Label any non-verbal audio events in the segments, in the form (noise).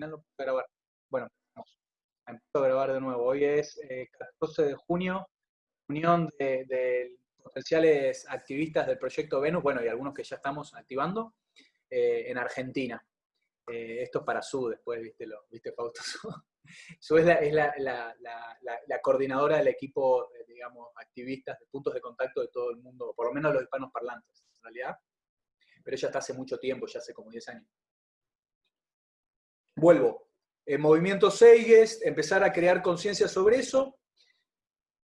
final. Bueno, vamos. A grabar de nuevo. Hoy es 14 eh, de junio, unión de, potenciales activistas del proyecto Venus, bueno, y algunos que ya estamos activando, eh, en Argentina. Eh, esto es para Su después, viste, lo, viste Fausto. (laughs) Su es, la, la, coordinadora del equipo, digamos, activistas de puntos de contacto de todo el mundo, por lo menos los hispanos parlantes, en realidad. Pero ella está hace mucho tiempo, ya hace como 10 años. Vuelvo. El movimiento Seiges, empezar a crear conciencia sobre eso,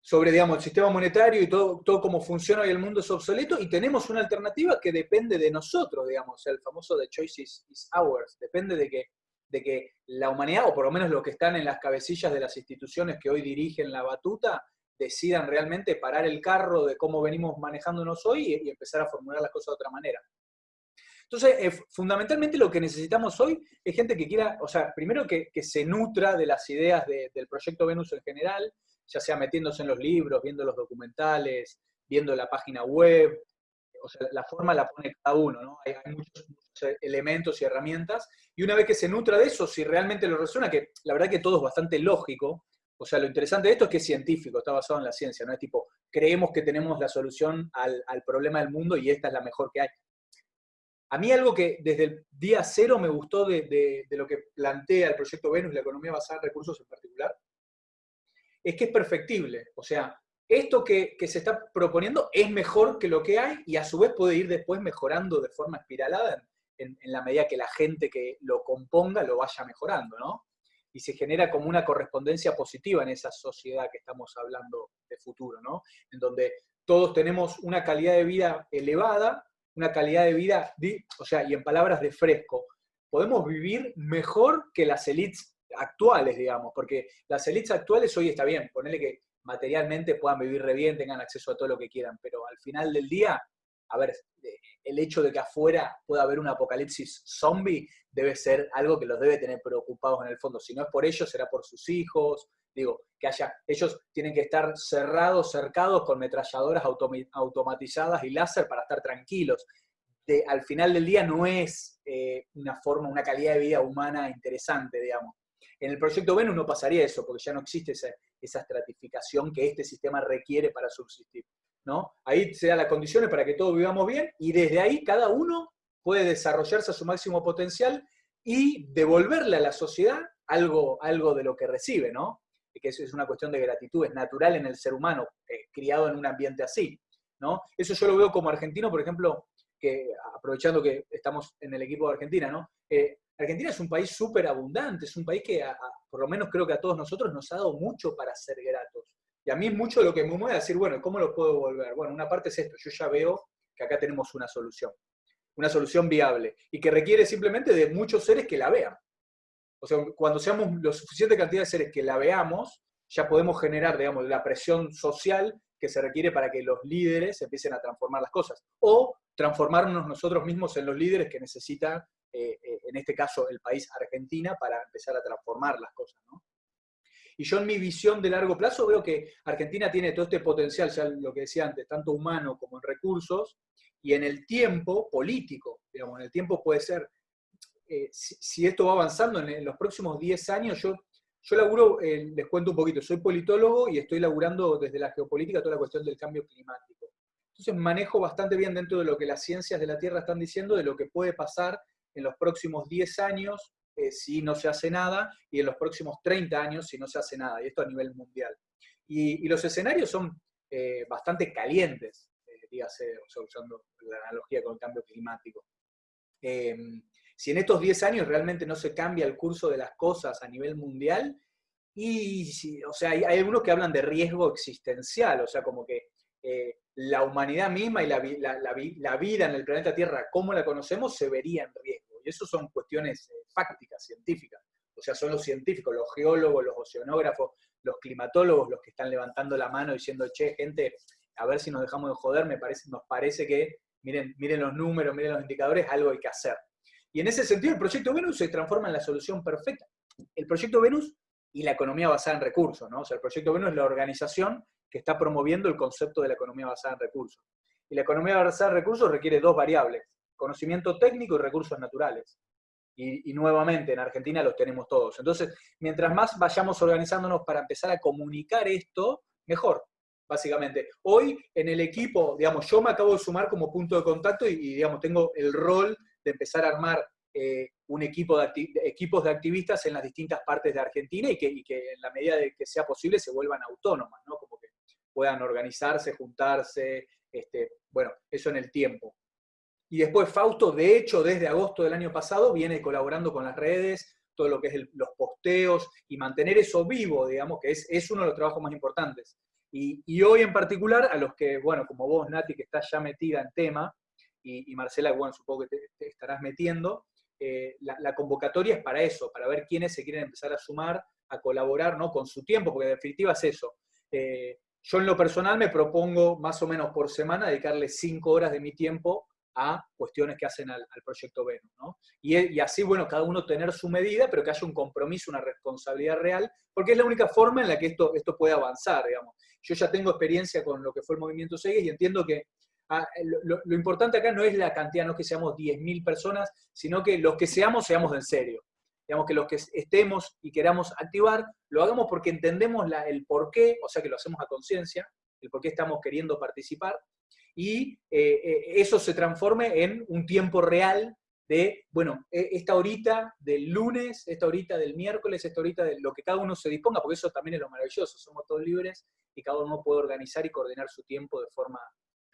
sobre, digamos, el sistema monetario y todo, todo cómo funciona hoy el mundo es obsoleto, y tenemos una alternativa que depende de nosotros, digamos, el famoso The Choice is, Ours, depende de que, de que la humanidad, o por lo menos los que están en las cabecillas de las instituciones que hoy dirigen la batuta, decidan realmente parar el carro de cómo venimos manejándonos hoy y empezar a formular las cosas de otra manera. Entonces, eh, fundamentalmente lo que necesitamos hoy es gente que quiera, o sea, primero que, se nutra de las ideas del proyecto Venus en general, ya sea metiéndose en los libros, viendo los documentales, viendo la página web, o sea, la forma la pone cada uno, ¿no? Hay, muchos, elementos y herramientas, y una vez que se nutra de eso, si realmente lo resuena, que la verdad que todo es bastante lógico, o sea, lo interesante de esto es que es científico, está basado en la ciencia, no es tipo, creemos que tenemos la solución al problema del mundo y esta es la mejor que hay. A mí algo que desde el día cero me gustó de, lo que plantea el proyecto Venus, la economía basada en recursos en particular, es que es perfectible. O sea, esto que, se está proponiendo es mejor que lo que hay y a su vez puede ir después mejorando de forma espiralada en, la medida que la gente que lo componga lo vaya mejorando, ¿no? Y se genera como una correspondencia positiva en esa sociedad que estamos hablando de futuro, ¿no? En donde todos tenemos una calidad de vida elevada, una calidad de vida, o sea, y en palabras de fresco, podemos vivir mejor que las élites actuales, digamos, porque las élites actuales hoy está bien, ponerle que materialmente puedan vivir re bien, tengan acceso a todo lo que quieran, pero al final del día, a ver, el hecho de que afuera pueda haber un apocalipsis zombie debe ser algo que los debe tener preocupados en el fondo. Si no es por ellos, será por sus hijos, digo, que haya, ellos tienen que estar cerrados, cercados con metralladoras automatizadas y láser para estar tranquilos. De, al final del día no es eh, una forma, una calidad de vida humana interesante, digamos. En el proyecto Venus no pasaría eso, porque ya no existe esa, esa estratificación que este sistema requiere para subsistir. ¿no? Ahí se dan las condiciones para que todos vivamos bien y desde ahí cada uno puede desarrollarse a su máximo potencial y devolverle a la sociedad algo, algo de lo que recibe, ¿no? Que eso es una cuestión de gratitud, es natural en el ser humano, criado en un ambiente así. ¿no? Eso yo lo veo como argentino, por ejemplo, que aprovechando que estamos en el equipo de Argentina, ¿no? Eh, Argentina es un país súper abundante, es un país que por lo menos creo que a todos nosotros nos ha dado mucho para ser gratos. Y a mí mucho lo que me mueve es decir, bueno, ¿cómo lo puedo volver? Bueno, una parte es esto, yo ya veo que acá tenemos una solución, una solución viable, y que requiere simplemente de muchos seres que la vean. O sea, cuando seamos lo suficiente cantidad de seres que la veamos, ya podemos generar, digamos, la presión social que se requiere para que los líderes empiecen a transformar las cosas. O transformarnos nosotros mismos en los líderes que necesita, eh, eh, en este caso, el país Argentina para empezar a transformar las cosas. Y yo en mi visión de largo plazo veo que Argentina tiene todo este potencial, ya lo que decía antes, tanto humano como en recursos, y en el tiempo político, digamos, en el tiempo puede ser eh, si, esto va avanzando en, los próximos 10 años, yo, yo laburo, eh, les cuento un poquito, soy politólogo y estoy laburando desde la geopolítica toda la cuestión del cambio climático. Entonces manejo bastante bien dentro de lo que las ciencias de la Tierra están diciendo, de lo que puede pasar en los próximos 10 años eh, si no se hace nada, y en los próximos 30 años si no se hace nada, y esto a nivel mundial. Y, los escenarios son bastante calientes, dígase, usando la analogía con el cambio climático. Si en estos 10 años realmente no se cambia el curso de las cosas a nivel mundial, y, o sea, hay, algunos que hablan de riesgo existencial, o sea, como que eh, la humanidad misma y la, vida en el planeta Tierra, como la conocemos, se vería en riesgo. Y eso son cuestiones eh, fácticas, científicas. O sea, son los científicos, los geólogos, los oceanógrafos, los climatólogos los que están levantando la mano diciendo, che, gente, a ver si nos dejamos de joder, me parece, nos parece que, miren, miren los números, miren los indicadores, algo hay que hacer. Y en ese sentido, el proyecto Venus se transforma en la solución perfecta. El proyecto Venus y la economía basada en recursos, ¿no? O sea, el proyecto Venus es la organización que está promoviendo el concepto de la economía basada en recursos. Y la economía basada en recursos requiere dos variables, conocimiento técnico y recursos naturales. Y, nuevamente, en Argentina los tenemos todos. Entonces, mientras más vayamos organizándonos para empezar a comunicar esto, mejor, básicamente. Hoy en el equipo, digamos, yo me acabo de sumar como punto de contacto y, digamos, tengo el rol de empezar a armar eh, un equipo de equipos de activistas en las distintas partes de Argentina y que, y en la medida de que sea posible se vuelvan autónomas, ¿no? Como que puedan organizarse, juntarse, este, bueno, eso en el tiempo. Y después Fausto, de hecho, desde agosto del año pasado, viene colaborando con las redes, todo lo que es los posteos y mantener eso vivo, digamos, que es, es uno de los trabajos más importantes. Y, hoy en particular, a los que, bueno, como vos, Nati, que estás ya metida en tema, y, Marcela, bueno, supongo que te, estarás metiendo, eh, la, convocatoria es para eso, para ver quiénes se quieren empezar a sumar, a colaborar, ¿no? Con su tiempo, porque en definitiva es eso. Eh, yo en lo personal me propongo más o menos por semana dedicarle cinco horas de mi tiempo a cuestiones que hacen al, proyecto Venus, ¿no? Y, así, bueno, cada uno tener su medida, pero que haya un compromiso, una responsabilidad real, porque es la única forma en la que esto, esto puede avanzar, digamos. Yo ya tengo experiencia con lo que fue el movimiento Segues y entiendo que ah, lo, lo, importante acá no es la cantidad, no es que seamos 10.000 personas, sino que los que seamos, seamos en serio. Digamos que los que estemos y queramos activar, lo hagamos porque entendemos el por qué, o sea que lo hacemos a conciencia, el por qué estamos queriendo participar, y eh, eh, eso se transforme en un tiempo real de, bueno, e, esta horita del lunes, esta horita del miércoles, esta horita de lo que cada uno se disponga, porque eso también es lo maravilloso, somos todos libres y cada uno puede organizar y coordinar su tiempo de forma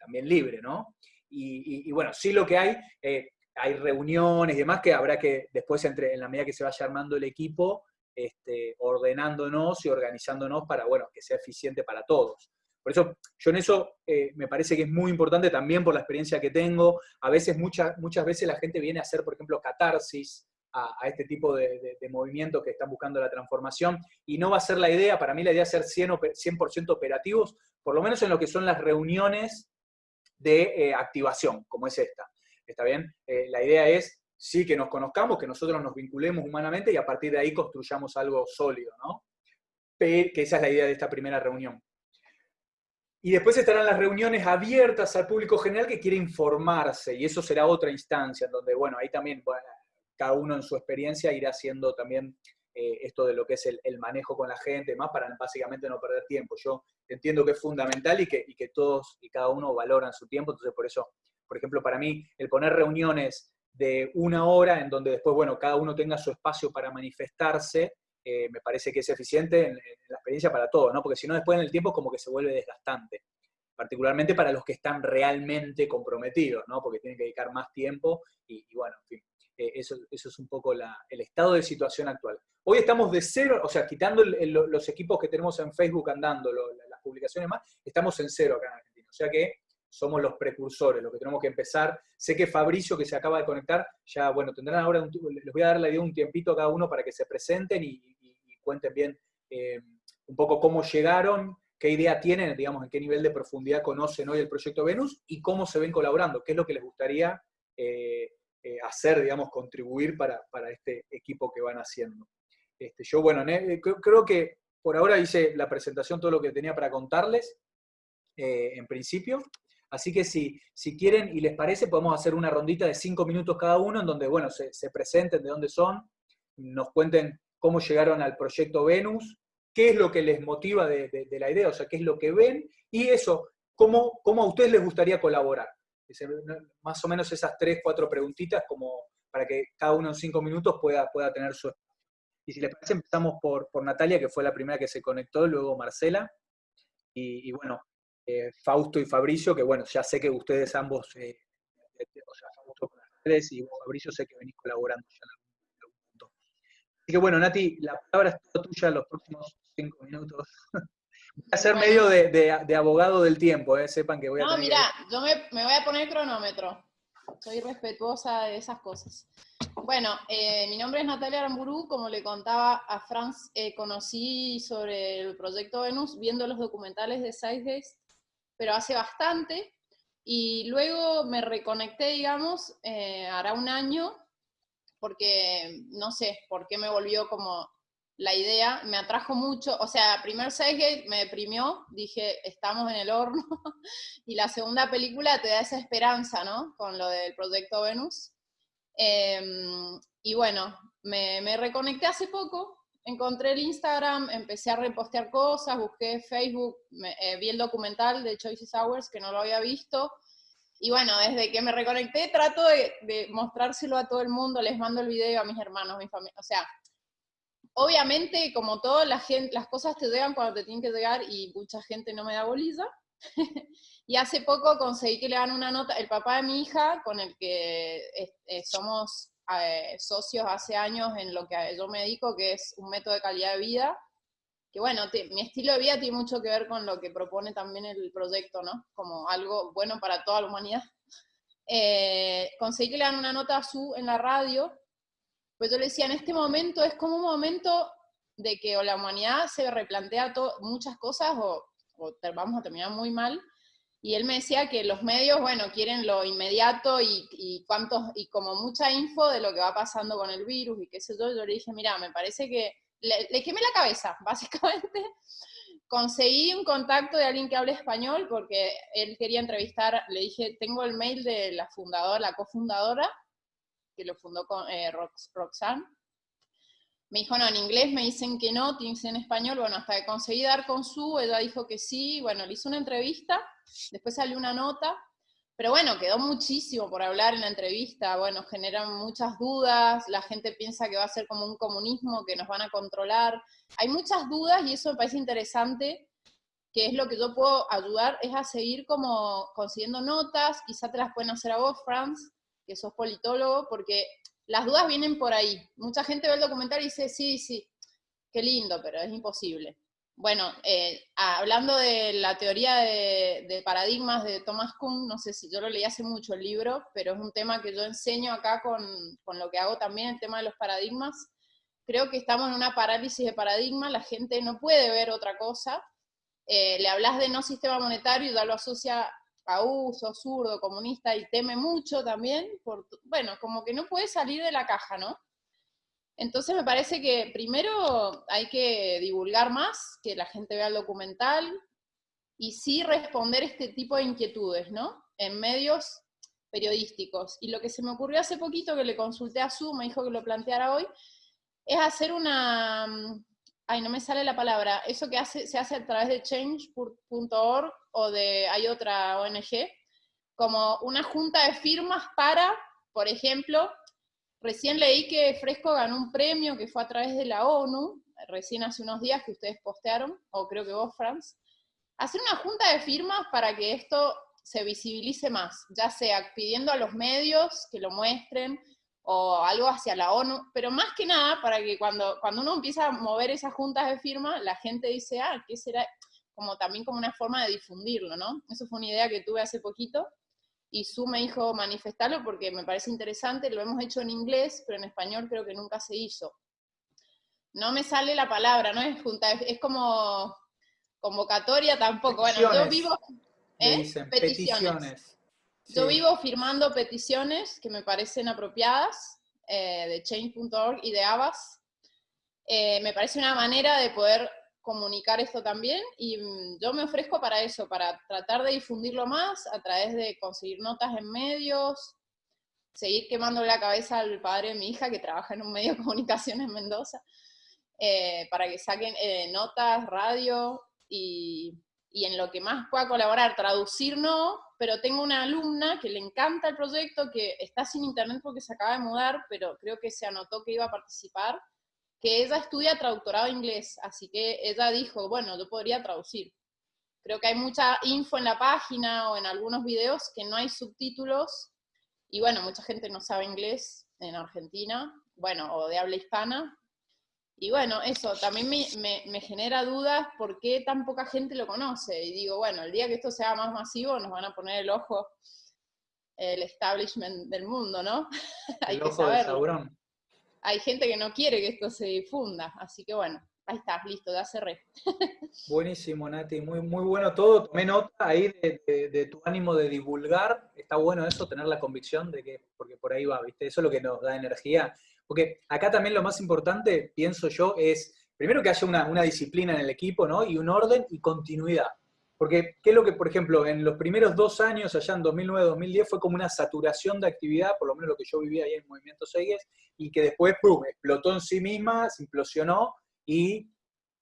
también libre, ¿no? Y, bueno, sí lo que hay, eh, hay reuniones y demás que habrá que después, entre, en la medida que se vaya armando el equipo, este, ordenándonos y organizándonos para, bueno, que sea eficiente para todos. Por eso, yo en eso eh, me parece que es muy importante también por la experiencia que tengo. A veces, muchas muchas veces la gente viene a hacer, por ejemplo, catarsis a, este tipo de, movimientos que están buscando la transformación, y no va a ser la idea, para mí la idea es ser 100%, 100 operativos, por lo menos en lo que son las reuniones de eh, activación, como es esta. ¿está bien? Eh, la idea es, sí, que nos conozcamos, que nosotros nos vinculemos humanamente y a partir de ahí construyamos algo sólido, ¿no? que esa es la idea de esta primera reunión. Y después estarán las reuniones abiertas al público general que quiere informarse, y eso será otra instancia, en donde, bueno, ahí también cada uno en su experiencia irá haciendo también eh, esto de lo que es el, manejo con la gente, más para básicamente no perder tiempo. Yo entiendo que es fundamental y que, todos y cada uno valoran su tiempo, entonces por eso por ejemplo, para mí, el poner reuniones de una hora en donde después, bueno, cada uno tenga su espacio para manifestarse, eh, me parece que es eficiente en, la experiencia para todos, ¿no? Porque si no, después en el tiempo como que se vuelve desgastante, particularmente para los que están realmente comprometidos, ¿no? Porque tienen que dedicar más tiempo y, bueno, en fin, eh, eso, es un poco el estado de situación actual. Hoy estamos de cero, o sea, quitando los equipos que tenemos en Facebook andando, las publicaciones más, estamos en cero acá en Argentina. O sea que somos los precursores, lo que tenemos que empezar. Sé que Fabricio, que se acaba de conectar, ya, bueno, tendrán ahora, un, les voy a dar la idea un tiempito a cada uno para que se presenten y, cuenten bien eh, un poco cómo llegaron, qué idea tienen, digamos, en qué nivel de profundidad conocen hoy el proyecto Venus y cómo se ven colaborando, qué es lo que les gustaría eh, eh, hacer, digamos, contribuir para, este equipo que van haciendo. Este, yo, bueno, creo que por ahora hice la presentación, todo lo que tenía para contarles, en principio. Así que si, si quieren y les parece, podemos hacer una rondita de cinco minutos cada uno, en donde, bueno, se, presenten de dónde son, nos cuenten cómo llegaron al proyecto Venus, qué es lo que les motiva de, la idea, o sea, qué es lo que ven, y eso, cómo, cómo a ustedes les gustaría colaborar. Más o menos esas tres, cuatro preguntitas, como para que cada uno en cinco minutos pueda, pueda tener su Y si les parece, empezamos por, por Natalia, que fue la primera que se conectó, luego Marcela. y bueno, eh, Fausto y Fabricio, que bueno, ya sé que ustedes ambos, eh, eh, o sea, Fausto con las redes y Fabricio sé que venís colaborando ya en algún punto. Así que bueno, Nati, la palabra es toda tuya en los próximos cinco minutos. (laughs) voy a ser medio de, abogado del tiempo, sepan que voy a... No, mira, yo me, me voy a poner cronómetro. Soy respetuosa de esas cosas. Bueno, eh, mi nombre es Natalia Aramburu, como le contaba a Franz, eh, conocí sobre el proyecto Venus viendo los documentales de Sidegaze pero hace bastante. Y luego me reconecté, digamos, eh, hará un año, porque no sé por qué me volvió como la idea, me atrajo mucho, o sea, primer Seisgate me deprimió, dije, estamos en el horno, (laughs) y la segunda película te da esa esperanza, ¿no? Con lo del proyecto Venus. Em, y bueno, me, reconecté hace poco, encontré el Instagram, empecé a repostear cosas, busqué Facebook, eh, vi el documental de Choices Hours, que no lo había visto, y bueno, desde que me reconecté trato de, de, mostrárselo a todo el mundo, les mando el video a mis hermanos, mi familia, o sea, obviamente como todo, la gente, las cosas te llegan cuando te tienen que llegar y mucha gente no me da bolilla, (laughs) y hace poco conseguí que le dan una nota, el papá de mi hija, con el que eh, somos eh, socios hace años en lo que yo me dedico, que es un método de calidad de vida, que bueno, mi estilo de vida tiene mucho que ver con lo que propone también el proyecto, ¿no? Como algo bueno para toda la humanidad. (laughs) Eh, conseguí que le dan una nota a su en la radio, pues yo le decía, en este momento es como un momento de que o la humanidad se replantea muchas cosas o, vamos a terminar muy mal, y él me decía que los medios, bueno, quieren lo inmediato y, y, cuántos, y como mucha info de lo que va pasando con el virus y qué sé yo, yo le dije, mira, me parece que le, le quemé la cabeza, (laughs) básicamente. Conseguí un contacto de alguien que hable español porque él quería entrevistar, le dije, tengo el mail de la fundadora, la cofundadora, que lo fundó con eh, Roxanne, me dijo, no, en inglés me dicen que no, tienes en español, bueno, hasta que conseguí dar con su, ella dijo que sí, bueno, le hice una entrevista, después salió una nota, pero bueno, quedó muchísimo por hablar en la entrevista, bueno, generan muchas dudas, la gente piensa que va a ser como un comunismo, que nos van a controlar, hay muchas dudas y eso me parece interesante, que es lo que yo puedo ayudar, es a seguir como consiguiendo notas, quizá te las pueden hacer a vos, Franz, que sos politólogo, porque las dudas vienen por ahí. Mucha gente ve el documental y dice, sí, sí, qué lindo, pero es imposible. Bueno, eh, hablando de la teoría de, paradigmas de Thomas Kuhn, no sé si yo lo leí hace mucho el libro, pero es un tema que yo enseño acá con, con lo que hago también, el tema de los paradigmas. Creo que estamos en una parálisis de paradigma, la gente no puede ver otra cosa. Eh, le hablas de no sistema monetario y ya lo asocia uso zurdo, comunista, y teme mucho también, bueno, como que no puede salir de la caja, ¿no? Entonces me parece que primero hay que divulgar más, que la gente vea el documental, y sí responder este tipo de inquietudes, ¿no? En medios periodísticos. Y lo que se me ocurrió hace poquito, que le consulté a Su, me dijo que lo planteara hoy, es hacer una, ay, no me sale la palabra, eso que se hace a través de change.org o de, hay otra ONG, como una junta de firmas para, por ejemplo, recién leí que Fresco ganó un premio que fue a través de la ONU, recién hace unos días que ustedes postearon, o creo que vos, Franz, hacer una junta de firmas para que esto se visibilice más, ya sea pidiendo a los medios que lo muestren, o algo hacia la ONU, pero más que nada para que cuando, cuando uno empieza a mover esas juntas de firma, la gente dice, ah, ¿qué será? Como también como una forma de difundirlo, ¿no? Eso fue una idea que tuve hace poquito, y Su me dijo manifestarlo porque me parece interesante, lo hemos hecho en inglés, pero en español creo que nunca se hizo. No me sale la palabra, no es junta, es, como convocatoria tampoco. Bueno, yo vivo... ¿eh? peticiones. Yo vivo firmando peticiones que me parecen apropiadas, eh, de change.org y de Abbas. Eh, me parece una manera de poder comunicar esto también y mm, yo me ofrezco para eso, para tratar de difundirlo más a través de conseguir notas en medios, seguir quemando la cabeza al padre de mi hija que trabaja en un medio de (laughs) comunicación en Mendoza, eh, para que saquen eh, notas, radio y, y, en lo que más pueda colaborar, traducir no, pero tengo una alumna que le encanta el proyecto, que está sin internet porque se acaba de mudar, pero creo que se anotó que iba a participar, que ella estudia traductorado inglés, así que ella dijo, bueno, yo podría traducir. Creo que hay mucha info en la página o en algunos videos que no hay subtítulos, y bueno, mucha gente no sabe inglés en Argentina, bueno, o de habla hispana. Y bueno, eso también me, me, genera dudas por qué tan poca gente lo conoce. Y digo, bueno, el día que esto sea más masivo nos van a poner el ojo el establishment del mundo, ¿no? (laughs) hay el ojo hay gente que no quiere que esto se difunda, así que bueno, ahí está, listo, ya cerré. Buenísimo, Nati, muy, muy bueno todo. Tomé nota ahí de, tu ánimo de divulgar. Está bueno eso, tener la convicción de que, porque por ahí va, ¿viste? Eso es lo que nos da energía. Porque acá también lo más importante, pienso yo, es primero que haya una, una disciplina en el equipo, ¿no? Y un orden y continuidad. Porque, ¿qué es lo que, por ejemplo, en los primeros dos años, allá en 2009-2010, fue como una saturación de actividad, por lo menos lo que yo vivía ahí en Movimiento Seyes, y que después, ¡pum!, explotó en sí misma, se implosionó y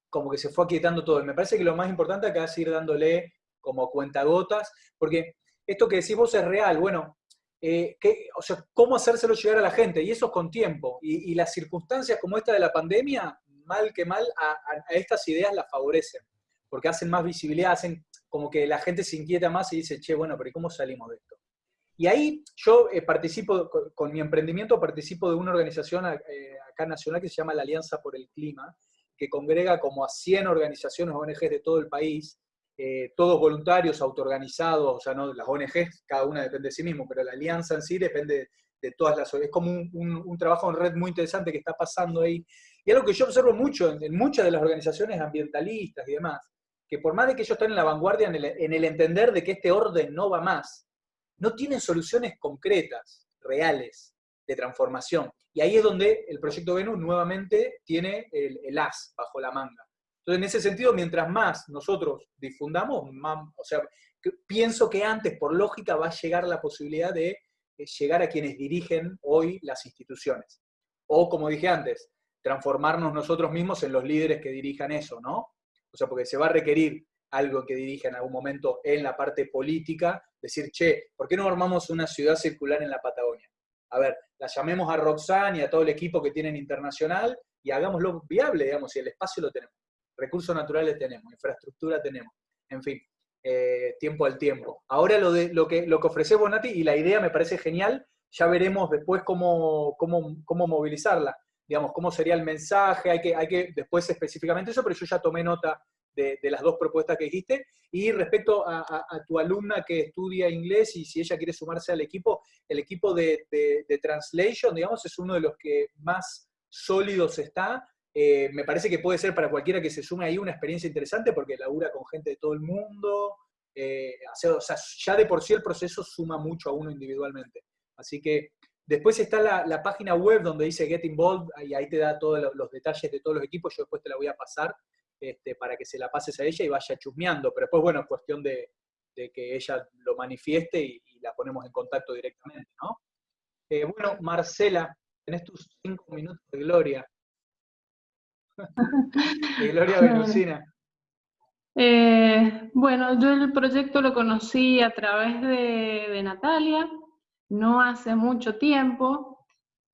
como que se fue aquietando todo. Y me parece que lo más importante acá es ir dándole como cuentagotas, porque esto que decís vos es real, bueno, eh, o sea, cómo hacérselo llegar a la gente, y eso es con tiempo. Y, las circunstancias como esta de la pandemia, mal que mal, a, estas ideas las favorecen, porque hacen más visibilidad, hacen como que la gente se inquieta más y dice, che, bueno, pero ¿cómo salimos de esto? Y ahí yo eh, participo, con, mi emprendimiento participo de una organización eh, acá nacional que se llama la Alianza por el Clima, que congrega como a 100 organizaciones ONGs de todo el país, eh, todos voluntarios, autoorganizados, o sea, no las ONGs, cada una depende de sí mismo, pero la alianza en sí depende de todas las Es como un, trabajo en red muy interesante que está pasando ahí. Y algo que yo observo mucho en, muchas de las organizaciones ambientalistas y demás, que por más de que ellos están en la vanguardia en el, en el entender de que este orden no va más, no tienen soluciones concretas, reales, de transformación. Y ahí es donde el proyecto Venus nuevamente tiene el, el as bajo la manga. Entonces, en ese sentido, mientras más nosotros difundamos, más, o sea, pienso que antes, por lógica, va a llegar la posibilidad de eh, llegar a quienes dirigen hoy las instituciones. O, como dije antes, transformarnos nosotros mismos en los líderes que dirijan eso, ¿no? O sea, porque se va a requerir algo que dirija en algún momento en la parte política, decir, che, ¿por qué no armamos una ciudad circular en la Patagonia? A ver, la llamemos a Roxanne y a todo el equipo que tienen internacional y hagámoslo viable, digamos, y el espacio lo tenemos recursos naturales tenemos, infraestructura tenemos, en fin, eh, tiempo al tiempo. Ahora lo, de, lo, que, lo que ofrece Bonati, y la idea me parece genial, ya veremos después cómo, cómo, movilizarla, digamos, cómo sería el mensaje, hay que, hay que después específicamente eso, pero yo ya tomé nota de, las dos propuestas que dijiste. Y respecto a, tu alumna que estudia inglés y si ella quiere sumarse al equipo, el equipo de, de, Translation, digamos, es uno de los que más sólidos está. Eh, me parece que puede ser para cualquiera que se sume ahí una experiencia interesante porque labura con gente de todo el mundo. Eh, o sea, ya de por sí el proceso suma mucho a uno individualmente. Así que después está la, página web donde dice Get Involved y ahí te da todos los detalles de todos los equipos. Yo después te la voy a pasar este, para que se la pases a ella y vaya chusmeando. Pero después, bueno, es cuestión de, que ella lo manifieste y, la ponemos en contacto directamente, ¿no? Eh, bueno, Marcela, tenés tus cinco minutos de gloria. (laughs) Gloria Venusina. Eh, bueno, yo el proyecto lo conocí a través de, Natalia, no hace mucho tiempo.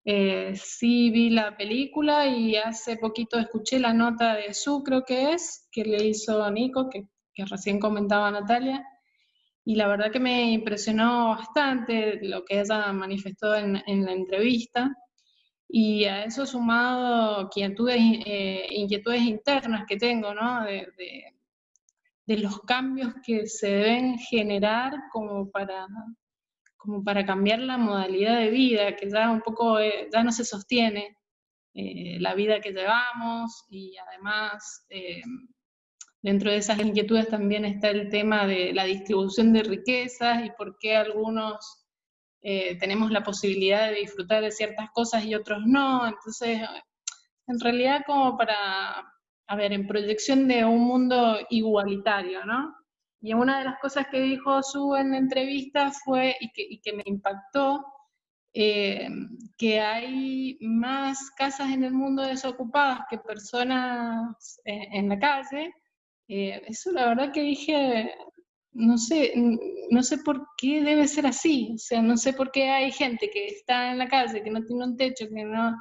Eh, sí vi la película y hace poquito escuché la nota de Su, creo que es, que le hizo Nico, que, recién comentaba Natalia. Y la verdad que me impresionó bastante lo que ella manifestó en, en la entrevista. Y a eso sumado inquietudes, eh, inquietudes internas que tengo, ¿no? De, de, los cambios que se deben generar como para, como para cambiar la modalidad de vida, que ya un poco, eh, ya no se sostiene eh, la vida que llevamos y además dentro de esas inquietudes también está el tema de la distribución de riquezas y por qué algunos eh, tenemos la posibilidad de disfrutar de ciertas cosas y otros no. Entonces, en realidad como para, a ver, en proyección de un mundo igualitario, ¿no? Y una de las cosas que dijo Su en la entrevista fue, y que, me impactó, eh, que hay más casas en el mundo desocupadas que personas eh, en la calle. eso la verdad que dije, no sé, no sé por qué debe ser así, o sea, no sé por qué hay gente que está en la calle, que no tiene un techo, que no,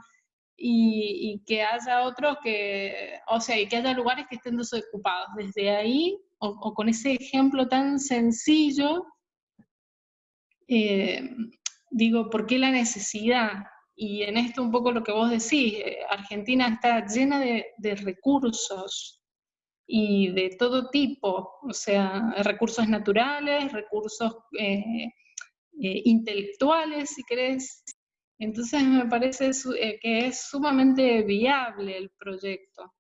y, que haya otros que, o sea, y que haya lugares que estén desocupados. Desde ahí, o, con ese ejemplo tan sencillo, eh, digo, ¿por qué la necesidad? Y en esto un poco lo que vos decís, eh, Argentina está llena de, de recursos, y de todo tipo, o sea, recursos naturales, recursos eh, eh, intelectuales, si querés. Entonces me parece eh, que es sumamente viable el proyecto.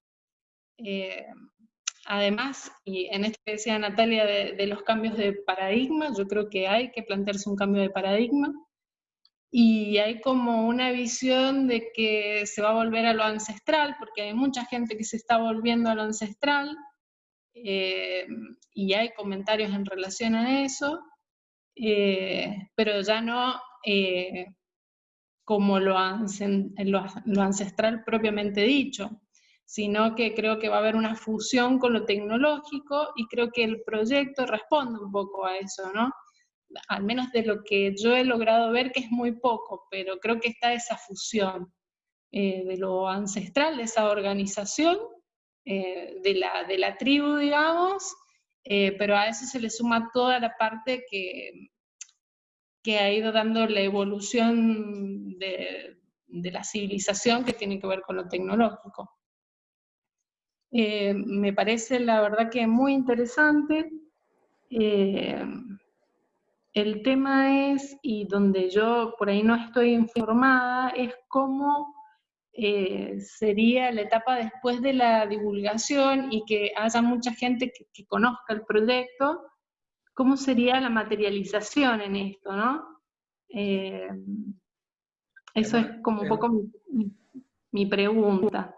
además, y en esto que decía Natalia de, los cambios de paradigma, yo creo que hay que plantearse un cambio de paradigma, y hay como una visión de que se va a volver a lo ancestral, porque hay mucha gente que se está volviendo a lo ancestral, eh, y hay comentarios en relación a eso, eh, pero ya no como lo, ancestral propiamente dicho, sino que creo que va a haber una fusión con lo tecnológico y creo que el proyecto responde un poco a eso, ¿no? Al menos de lo que yo he logrado ver, que es muy poco, pero creo que está esa fusión eh, de lo ancestral, de esa organización, eh, de, la, de, la, tribu, digamos, eh, pero a eso se le suma toda la parte que, que ha ido dando la evolución de, la civilización que tiene que ver con lo tecnológico. me parece la verdad que muy interesante. el tema es, y donde yo por ahí no estoy informada, es cómo eh, sería la etapa después de la divulgación y que haya mucha gente que, conozca el proyecto, ¿cómo sería la materialización en esto, no? Eh, eso es como un poco mi, pregunta.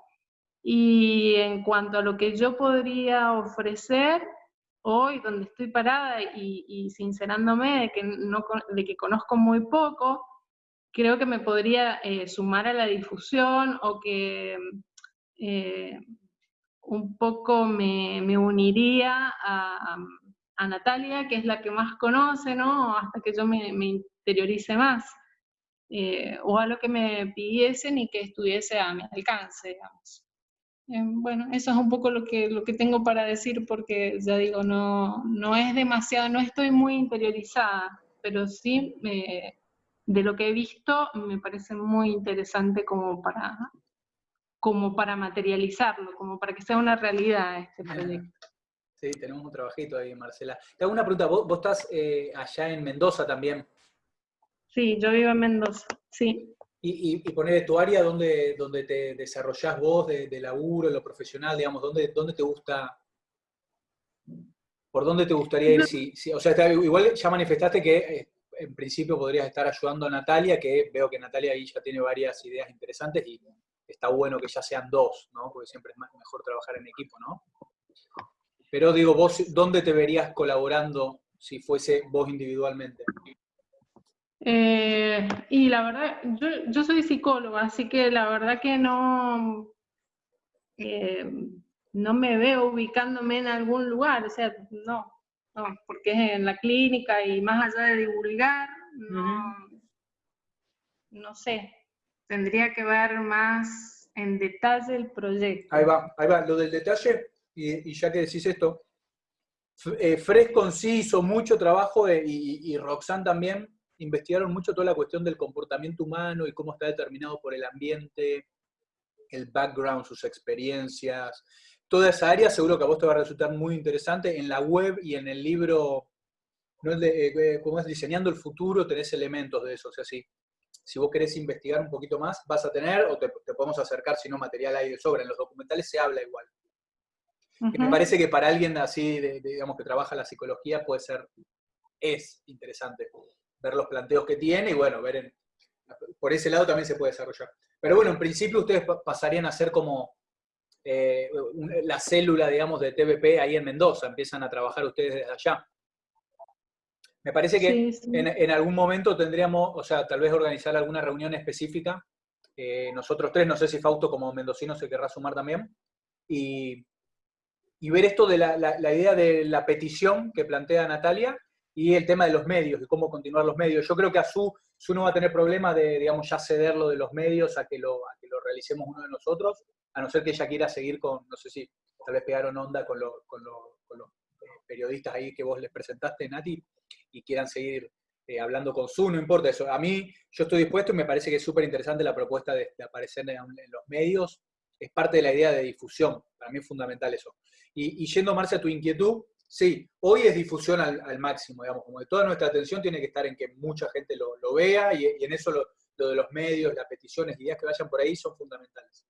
Y en cuanto a lo que yo podría ofrecer hoy, donde estoy parada y, y sincerándome de que, no, de que conozco muy poco, creo que me podría eh, sumar a la difusión o que eh, un poco me, uniría a, Natalia, que es la que más conoce, ¿no? Hasta que yo me, interiorice más. Eh, o a lo que me pidiesen y que estuviese a mi alcance, digamos. bueno, eso es un poco lo que, lo que tengo para decir porque ya digo, no, no es demasiado, no estoy muy interiorizada, pero sí me de lo que he visto, me parece muy interesante como para, como para materializarlo, como para que sea una realidad este proyecto. Sí, tenemos un trabajito ahí, Marcela. Te hago una pregunta, vos, estás eh, allá en Mendoza también. Sí, yo vivo en Mendoza, sí. Y, y, poner tu área donde, donde te desarrollás vos de, de laburo, lo profesional, digamos, ¿dónde, dónde te gusta, por dónde te gustaría ir? Si, o sea, igual ya manifestaste que eh, en principio podrías estar ayudando a Natalia, que veo que Natalia ahí ya tiene varias ideas interesantes y está bueno que ya sean dos, ¿no? Porque siempre es mejor trabajar en equipo, ¿no? Pero digo, vos, ¿dónde te verías colaborando si fuese vos individualmente? Eh, y la verdad, yo, soy psicóloga, así que la verdad que no, eh, no me veo ubicándome en algún lugar, o sea, no, no, porque es en la clínica y más allá de divulgar, no, sé, tendría que ver más en detalle el proyecto. Ahí va, ahí va, lo del detalle, y, ya que decís esto, eh, sí hizo mucho trabajo y, y Roxanne también investigaron mucho toda la cuestión del comportamiento humano y cómo está determinado por el ambiente, el background, sus experiencias, toda esa área seguro que a vos te va a resultar muy interesante. En la web y en el libro, ¿no? Eh, eh, como es Diseñando el Futuro, tenés elementos de eso. O sea, si, si vos querés investigar un poquito más, vas a tener, o te, podemos acercar, si no, material ahí de sobra. En los documentales se habla igual. Me parece que para alguien así, digamos, que trabaja la psicología, puede ser, es interesante ver los planteos que tiene y bueno, ver en, por ese lado también se puede desarrollar. Pero bueno, en principio ustedes pasarían a ser como eh, la célula, digamos, de TVP ahí en Mendoza, empiezan a trabajar ustedes desde allá. Me parece que En, algún momento tendríamos, o sea, tal vez organizar alguna reunión específica, eh, nosotros tres, no sé si Fausto como mendocino se querrá sumar también, y, ver esto de la, idea de la petición que plantea Natalia y el tema de los medios, de cómo continuar los medios. Yo creo que a su, su no va a tener problema de, digamos, ya de los medios a que lo, a que lo realicemos uno de nosotros, a no ser que ella quiera seguir con, no sé si tal vez pegaron onda con, los eh, periodistas ahí que vos les presentaste, Nati, y quieran seguir eh, hablando con su, no importa eso. A mí, yo estoy dispuesto y me parece que es súper interesante la propuesta de, aparecer en, los medios. Es parte de la idea de difusión. Para mí es fundamental eso. Y, yendo, Marcia, a tu inquietud, sí, hoy es difusión al, máximo, digamos, como de toda nuestra atención tiene que estar en que mucha gente lo, vea y, en eso lo, lo, de los medios, las peticiones, ideas que vayan por ahí son fundamentales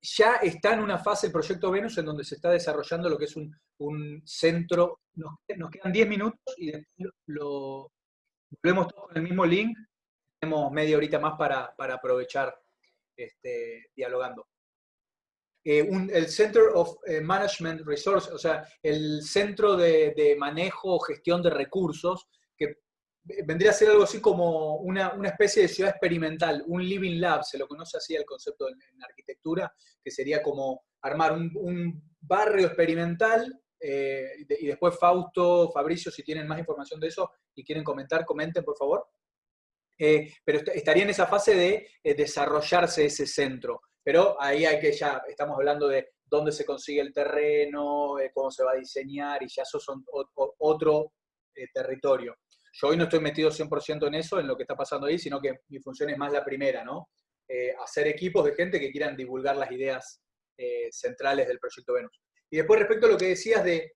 ya está en una fase el proyecto Venus en donde se está desarrollando lo que es un, centro, nos, quedan 10 minutos y después lo, volvemos todos con el mismo link, tenemos media horita más para, aprovechar este, dialogando. el Center of Management Resources, o sea, el centro de, de manejo o gestión de recursos, que vendría a ser algo así como una, especie de ciudad experimental, un living lab, se lo conoce así el concepto en, arquitectura, que sería como armar un, barrio experimental, eh, y después Fausto, Fabricio, si tienen más información de eso y quieren comentar, comenten por favor. Eh, pero estaría en esa fase de eh, desarrollarse ese centro. Pero ahí hay que ya, estamos hablando de dónde se consigue el terreno, cómo se va a diseñar, y ya eso son otro territorio. Yo hoy no estoy metido 100% en eso, en lo que está pasando ahí, sino que mi función es más la primera, ¿no? Eh, hacer equipos de gente que quieran divulgar las ideas eh, centrales del proyecto Venus. Y después respecto a lo que decías de,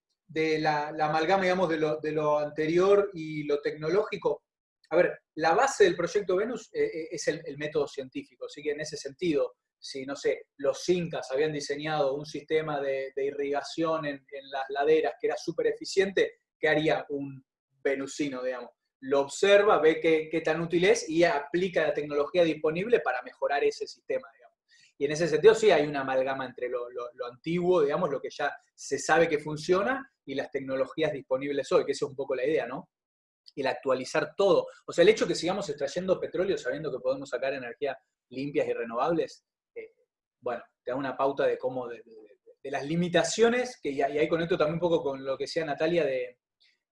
la, amalgama, digamos, de lo, anterior y lo tecnológico, a ver, la base del proyecto Venus eh, es el, método científico, así que en ese sentido, si, no sé, los incas habían diseñado un sistema de, irrigación en, las laderas que era súper eficiente, ¿qué haría un, venusino, digamos. Lo observa, ve qué, tan útil es y aplica la tecnología disponible para mejorar ese sistema, digamos. Y en ese sentido sí hay una amalgama entre lo, antiguo, digamos, lo que ya se sabe que funciona y las tecnologías disponibles hoy, que esa es un poco la idea, ¿no? El actualizar todo. O sea, el hecho de que sigamos extrayendo petróleo sabiendo que podemos sacar energías limpias y renovables, eh, bueno, te da una pauta de cómo, de, las limitaciones, que y ahí conecto también un poco con lo que decía Natalia de,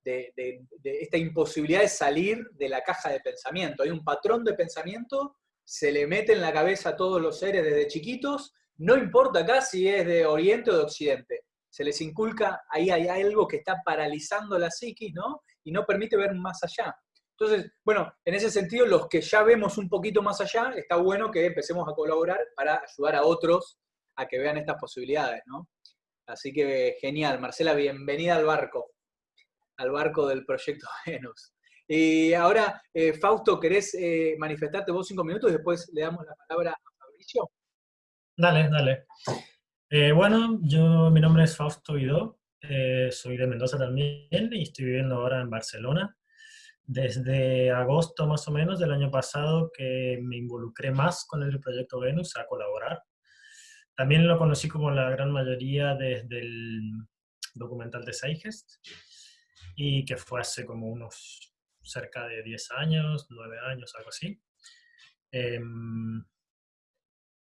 de, esta imposibilidad de salir de la caja de pensamiento. Hay un patrón de pensamiento, se le mete en la cabeza a todos los seres desde chiquitos, no importa acá si es de Oriente o de Occidente, se les inculca, ahí hay algo que está paralizando la psiquis, ¿no? Y no permite ver más allá. Entonces, bueno, en ese sentido, los que ya vemos un poquito más allá, está bueno que empecemos a colaborar para ayudar a otros a que vean estas posibilidades, ¿no? Así que genial, Marcela, bienvenida al barco al barco del proyecto (laughs) Venus. Y ahora, eh, Fausto, ¿querés eh, manifestarte vos cinco minutos y después le damos la palabra a Fabricio? Dale, dale. Eh, bueno, yo, mi nombre es Fausto Guidó, soy de Mendoza también y estoy viviendo ahora en Barcelona. Desde agosto más o menos del año pasado que me involucré más con el proyecto Venus a colaborar. También lo conocí como la gran mayoría desde el documental de Seigest y que fue hace como unos cerca de 10 años, 9 años, algo así. Em,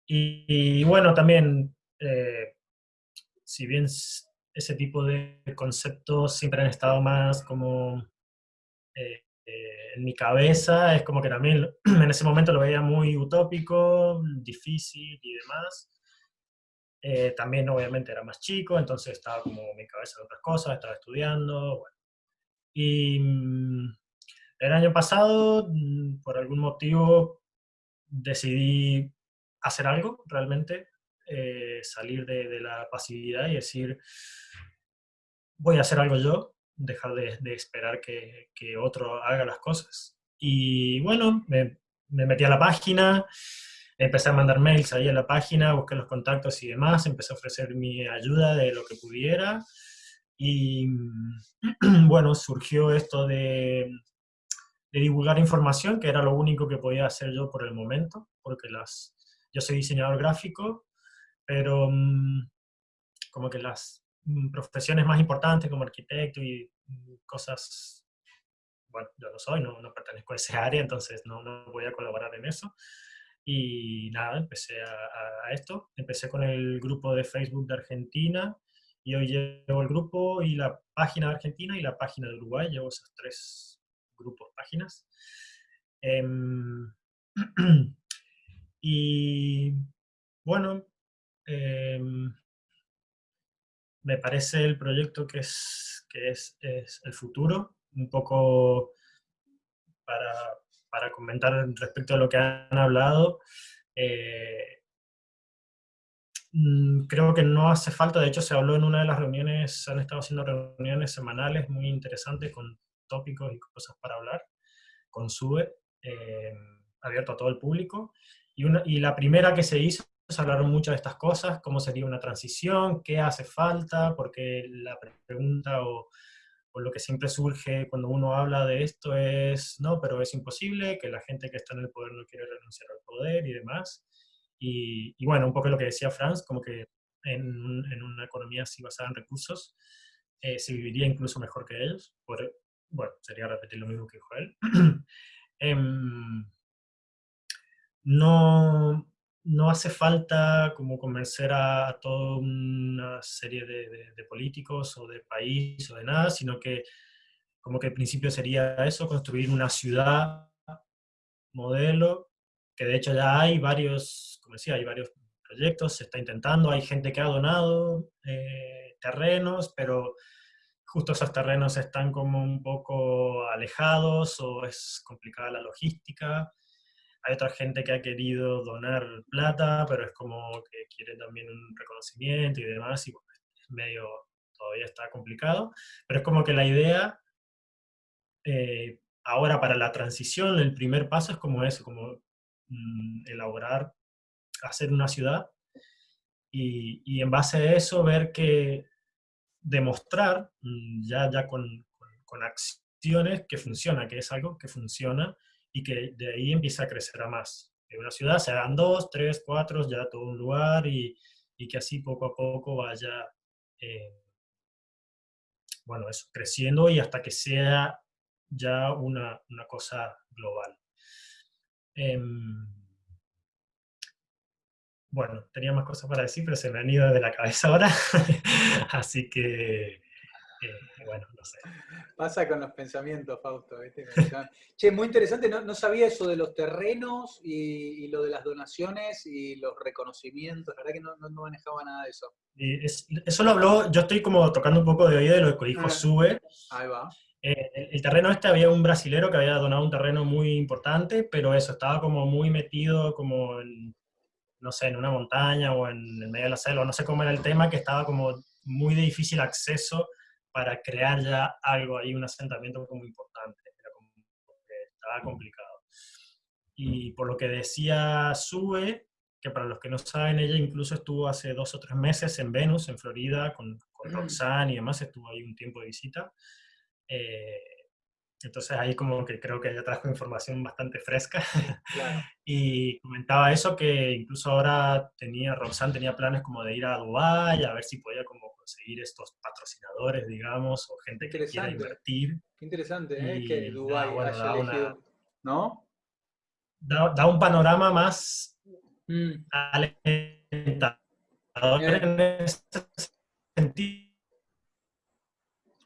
y, bueno, también, eh, si bien ese tipo de conceptos siempre han estado más como eh, eh, en mi cabeza, es como que también (clears throat) en ese momento lo veía muy utópico, difícil y demás. también obviamente era más chico, entonces estaba como mi cabeza en otras cosas, estaba estudiando, bueno, y mm, el año pasado, mm, por algún motivo, decidí hacer algo realmente, eh, salir de, la pasividad y decir, voy a hacer algo yo, dejar de, esperar que, que, otro haga las cosas. Y bueno, me, me, metí a la página, empecé a mandar mails ahí a la página, busqué los contactos y demás, empecé a ofrecer mi ayuda de lo que pudiera. Y (clears throat) bueno, surgió esto de, divulgar información, que era lo único que podía hacer yo por el momento, porque las, yo soy diseñador gráfico, pero mm, como que las mm, profesiones más importantes como arquitecto y mm, cosas, bueno, yo no soy, no, no pertenezco a ese (laughs) área, entonces no, no, voy a colaborar en eso. Y nada, empecé a, a, esto. Empecé con el grupo de Facebook de Argentina, y hoy llevo el grupo y la página de Argentina y la página de Uruguay, llevo esos tres grupos, páginas. Em, (clears throat) y bueno, em, me parece el proyecto que, es, que es, es el futuro, un poco para, para, comentar respecto a lo que han hablado. Eh, Mm, creo que no hace falta, de hecho se habló en una de las reuniones, han estado haciendo reuniones semanales muy interesantes con tópicos y cosas para hablar, con SUBE, eh, abierto a todo el público. Y, una, y la primera que se hizo, hablaron mucho de estas cosas, cómo sería una transición, qué hace falta, porque la pregunta o, o lo que siempre surge cuando uno habla de esto es, no, pero es imposible, que la gente que está en el poder no quiere renunciar al poder y demás. Y, bueno, un poco lo que decía Franz, como que en, en una economía así basada en recursos, eh, se viviría incluso mejor que ellos. Por, bueno, sería repetir lo mismo que dijo él. (clears throat) Em, no, no hace falta como convencer a, toda una serie de, políticos o de país o de nada, sino que como que el principio sería eso, construir una ciudad modelo, que de hecho ya hay varios, como decía, hay varios proyectos, se está intentando, hay gente que ha donado eh, terrenos, pero justo esos terrenos están como un poco alejados o es complicada la logística. Hay otra gente que ha querido donar plata, pero es como que quiere también un reconocimiento y demás, y es medio, todavía está complicado, pero es como que la idea, eh, ahora para la transición, el primer paso es como eso, como mm, elaborar, hacer una ciudad, y, y en base a eso ver que demostrar mm, ya, ya con, con, acciones que funciona, que es algo que funciona y que de ahí empieza a crecer a más. En una ciudad se hagan dos, tres, cuatro, ya todo un lugar y, y que así poco a poco vaya, eh, bueno, eso, creciendo y hasta que sea ya una, una cosa global. Em, bueno, tenía más cosas para decir, pero se me han ido de la cabeza ahora, (laughs) así que, eh, bueno, no sé. Pasa con los pensamientos, Fausto. che, muy interesante, no, sabía eso de los terrenos y, lo de las donaciones y los reconocimientos, la verdad que no, no, manejaba nada de eso. Y eso lo habló, yo estoy como tocando un poco de oído de lo que dijo ah, Sube. Ahí va. Eh, el, el, terreno este había un brasilero que había donado un terreno muy importante, pero eso, estaba como muy metido como en no sé, en una montaña o en el medio de la selva, no sé cómo era el tema, que estaba como muy de difícil acceso para crear ya algo ahí, un asentamiento como importante, era como, estaba complicado. Y por lo que decía Sue, que para los que no saben, ella incluso estuvo hace dos o tres meses en Venus, en Florida, con, con Roxanne y demás, estuvo ahí un tiempo de visita. Eh, entonces ahí como que creo que ella trajo información bastante fresca. (laughs) y comentaba eso, que incluso ahora tenía, Roxanne tenía planes como de ir a Dubái, a ver si podía como conseguir estos patrocinadores, digamos, o gente que quiera invertir. Qué interesante, ¿eh? que Dubái haya elegido, ¿no? Da, un panorama más mm. alentador en ese sentido.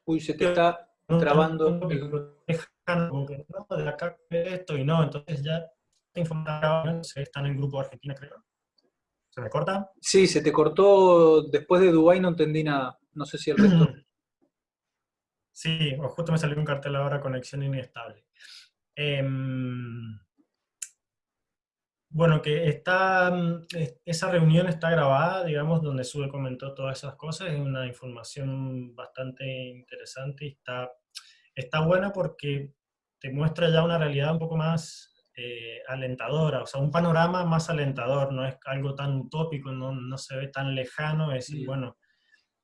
Uy, se te está trabando como que no, de acá esto y no, entonces ya informaron, se están en el grupo de Argentina, creo. ¿Se me corta? Sí, se te cortó después de Dubái, no entendí nada. No sé si el resto. (clears throat) Sí, o justo me salió un cartel ahora, conexión inestable. Em, bueno, que está, esa reunión está grabada, digamos, donde Sube comentó todas esas cosas, es una información bastante interesante y está está buena porque te muestra ya una realidad un poco más eh, alentadora, o sea, un panorama más alentador, no es algo tan utópico, no, no se ve tan lejano, es decir, bueno,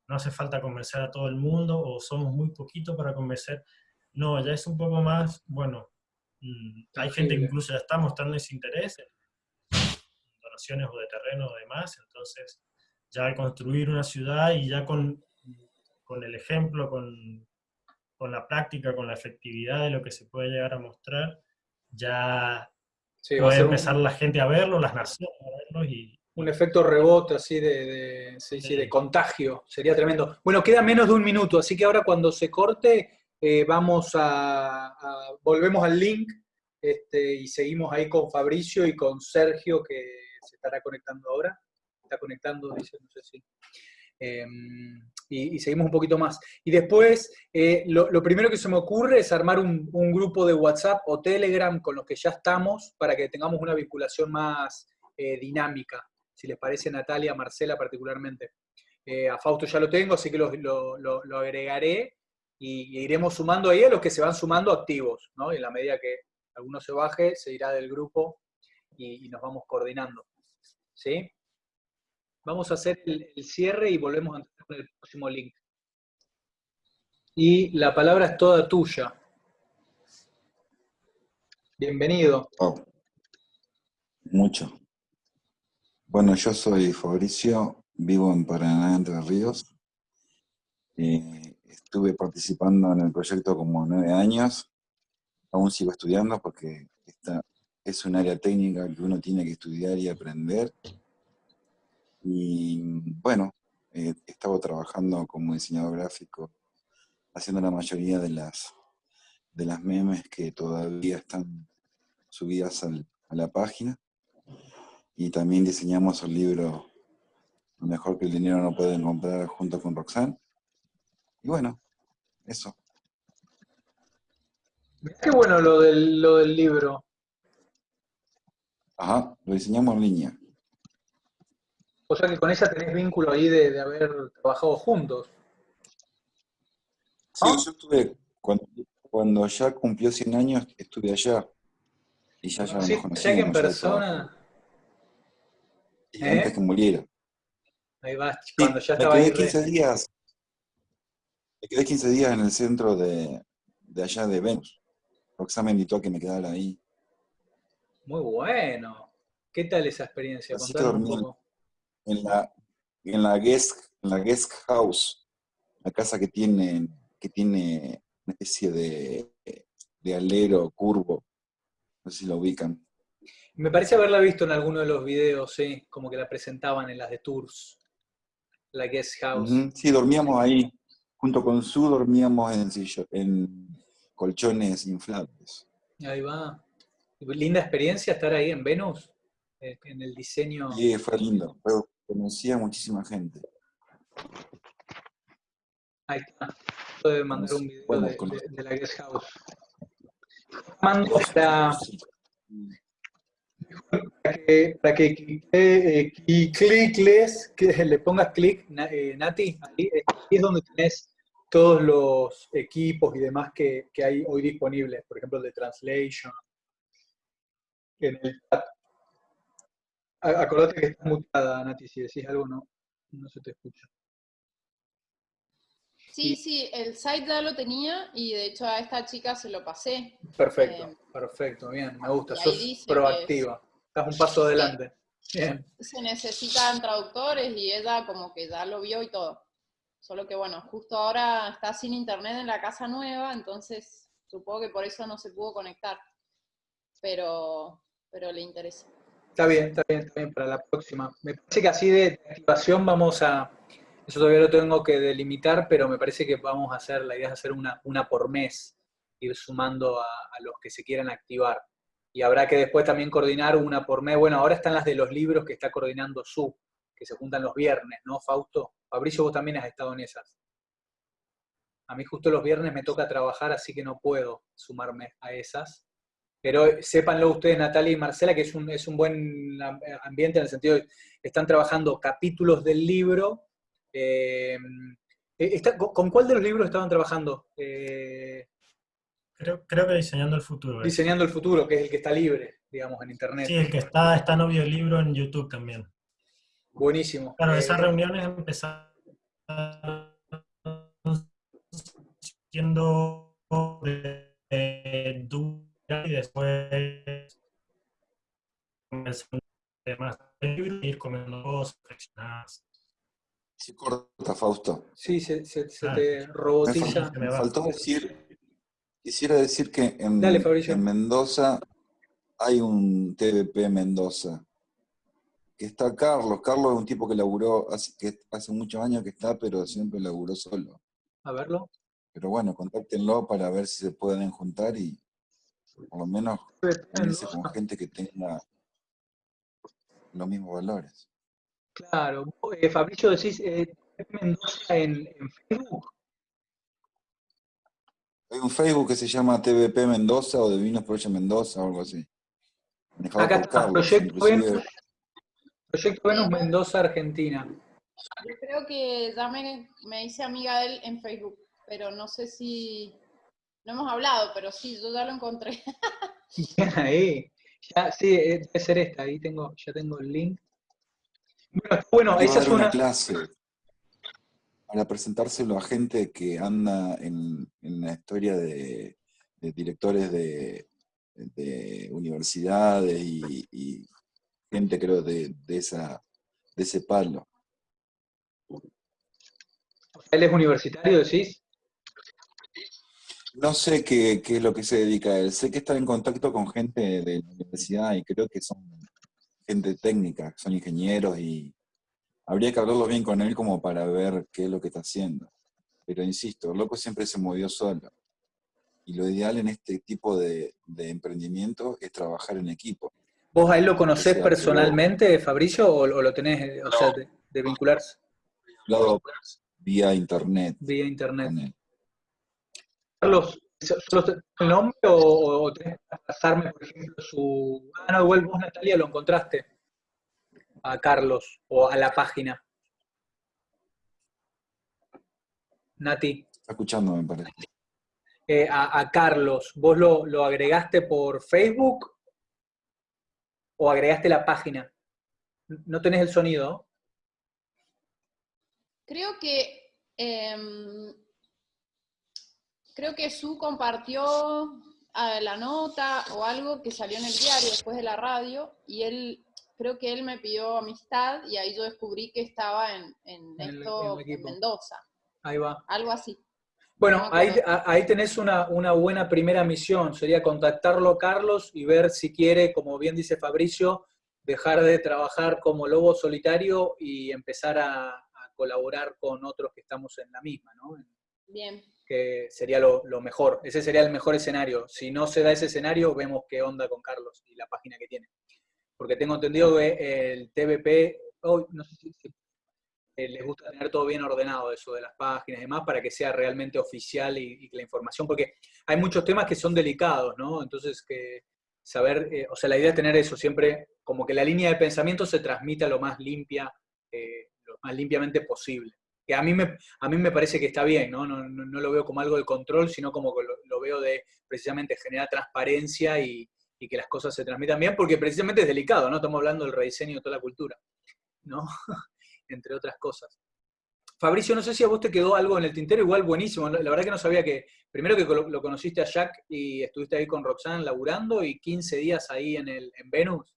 no hace falta convencer a todo el mundo o somos muy poquitos para convencer. No, ya es un poco más, bueno, mm, hay gente que incluso ya está mostrando ese interés en donaciones o de terreno o demás, entonces ya al construir una ciudad y ya con, con el ejemplo, con, con la práctica, con la efectividad de lo que se puede llegar a mostrar, ya puede empezar la gente a verlo, las naciones a verlo y... Un efecto rebote así de, de, contagio, sería tremendo. Bueno, queda menos de un minuto, así que ahora cuando se corte eh, vamos a, volvemos al link este, y seguimos ahí con Fabricio y con Sergio que se estará conectando ahora. Está conectando, dice, no sé si. Em, y, seguimos un poquito más. Y después, eh, lo, primero que se me ocurre es armar un, grupo de WhatsApp o Telegram con los que ya estamos para que tengamos una vinculación más eh, dinámica, si les parece Natalia, Marcela particularmente. Eh, a Fausto ya lo tengo, así que lo, agregaré y, iremos sumando ahí a los que se van sumando activos, ¿no? Y en la medida que alguno se baje, se irá del grupo y, y nos vamos coordinando. ¿Sí? Vamos a hacer el, cierre y volvemos a entrar con el próximo link. Y la palabra es toda tuya. Bienvenido. Mucho. Bueno, yo soy Fabricio, vivo en Paraná, Entre Ríos. Estuve participando en el proyecto como nueve años. Aún sigo estudiando porque esta es un área técnica que uno tiene que estudiar y aprender. Y bueno, he estado trabajando como diseñador gráfico, haciendo la mayoría de las, de las memes que todavía están subidas a la página. Y también diseñamos el libro Lo mejor que el dinero no puede comprar junto con Roxanne. Y bueno, eso. Qué bueno lo del, lo del libro. Ajá, lo diseñamos en línea. O sea que con ella tenés vínculo ahí de, haber trabajado juntos. Sí, yo estuve, cuando, ya cumplió 100 años, estuve allá. Y ya, ya sí, nos conocimos. que en persona... Y antes ¿Eh? que muriera. Ahí va, cuando ya estaba me quedé 15 días. Me quedé 15 días en el centro de, de allá de Venus. Roxana me invitó a que me quedara ahí. Muy bueno. ¿Qué tal esa experiencia? Así que dormí en la, en la guest, en la guest house, la casa que tiene, que tiene una especie de, de alero curvo. No sé si la ubican. Me parece haberla visto en alguno de los videos, sí, como que la presentaban en las de tours. La guest house. Sí, dormíamos ahí. Junto con Su dormíamos en, en colchones inflables. Ahí va. Linda experiencia estar ahí en Venus, en el diseño. Sí, fue lindo. Pero conocía a muchísima gente. Ahí está. Puede mandar un video de, la guest house. Mando para, para que, eh, clicles, que le pongas clic, eh, Nati, ahí, es donde tenés todos los equipos y demás que, que hay hoy disponibles, por ejemplo, el de Translation, en el chat. Acordate que está mutada, Nati, si decís algo no, no se te escucha. Sí, sí, el site ya lo tenía y de hecho a esta chica se lo pasé. Perfecto, eh, perfecto, bien, me gusta, sos proactiva, estás un paso adelante. Bien. Se necesitan traductores y ella como que ya lo vio y todo. Solo que bueno, justo ahora está sin internet en la casa nueva, entonces supongo que por eso no se pudo conectar. Pero, pero le interesa. Está bien, está bien, está bien para la próxima. Me parece que así de activación vamos a, eso todavía lo tengo que delimitar, pero me parece que vamos a hacer, la idea es hacer una, una por mes, ir sumando a, los que se quieran activar. Y habrá que después también coordinar una por mes. Bueno, ahora están las de los libros que está coordinando Su, que se juntan los viernes, ¿no, Fausto? Fabricio, vos también has estado en esas. A mí justo los viernes me toca trabajar, así que no puedo sumarme a esas. Pero sépanlo ustedes, Natalia y Marcela, que es un, es un buen ambiente en el sentido de que están trabajando capítulos del libro. Eh, eh, ¿Con cuál de los libros estaban trabajando? Eh, creo, creo, que Diseñando el Futuro. Diseñando el Futuro, que es el que está libre, digamos, en Internet. Sí, el que está, está en libro en YouTube también. Buenísimo. Claro, esas reuniones empezaron siendo de, de y después más ir comiendo cosas, reflexionadas. Se corta, Fausto. Sí, se, se, ah, te robotiza. Me, faltó decir, quisiera decir que en, en, Mendoza hay un TVP Mendoza, que está Carlos. Carlos es un tipo que laburó, hace, que hace muchos años que está, pero siempre laburó solo. A verlo. Pero bueno, contáctenlo para ver si se pueden juntar y, por lo menos unirse con gente que tenga los mismos valores. Claro. Eh, Fabricio, decís eh, Mendoza en, Facebook. Hay un Facebook que se llama TVP Mendoza o de Vinos Proyecto Mendoza o algo así. Acá está, Proyecto Venus, Proyecto Venus Mendoza, Argentina. Yo creo que ya me, me hice amiga de él en Facebook, pero no sé si no hemos hablado, pero sí, yo ya lo encontré. (laughs) ahí. Ya, sí, eh, debe ser esta, ahí tengo, ya tengo el link. Bueno, esa es una... clase para presentárselo a gente que anda en, la historia de, directores de, universidades y, gente, creo, de, esa, de ese palo. ¿Él es universitario, decís? No sé qué, qué, es lo que se dedica a él. Sé que está en contacto con gente de la universidad y creo que son gente técnica, son ingenieros y habría que hablarlo bien con él como para ver qué es lo que está haciendo. Pero insisto, el loco siempre se movió solo. Y lo ideal en este tipo de, de emprendimiento es trabajar en equipo. ¿Vos a él lo conocés personalmente, Fabricio, o, lo tenés, o sea, de, de vincularse? Vía internet. Vía internet. Carlos, ¿solo el nombre o, o tenés que pasarme, por ejemplo, su... Ah, no, igual vos, Natalia, lo encontraste a Carlos o a la página. Nati. Está escuchando, me parece. Eh, a, a, Carlos, ¿vos lo, lo, agregaste por Facebook o agregaste la página? No tenés el sonido. Creo que eh, creo que Su compartió la nota o algo que salió en el diario después de la radio y él creo que él me pidió amistad y ahí yo descubrí que estaba en, en esto en Mendoza. Ahí va. Algo así. Bueno, no ahí, ahí, tenés una, una, buena primera misión, sería contactarlo Carlos y ver si quiere, como bien dice Fabricio, dejar de trabajar como lobo solitario y empezar a, a colaborar con otros que estamos en la misma, ¿no? Bien. Que sería lo, mejor, ese sería el mejor escenario. Si no se da ese escenario, vemos qué onda con Carlos y la página que tiene porque tengo entendido que el TVP, oh, no sé si, eh, les gusta tener todo bien ordenado eso de las páginas y demás para que sea realmente oficial y, y, que la información, porque hay muchos temas que son delicados, ¿no? Entonces, que saber, eh, o sea, la idea es tener eso siempre, como que la línea de pensamiento se transmita lo más limpia, eh, lo más limpiamente posible. Que a mí me, a mí me parece que está bien, ¿no? No, no, lo veo como algo de control, sino como que lo, veo de precisamente generar transparencia y, y que las cosas se transmitan bien, porque precisamente es delicado, ¿no? Estamos hablando del rediseño de toda la cultura, ¿no? (laughs) Entre otras cosas. Fabricio, no sé si a vos te quedó algo en el tintero, igual buenísimo. La verdad que no sabía que, primero que lo, conociste a Jack y estuviste ahí con Roxanne laburando y 15 días ahí en, el, en Venus.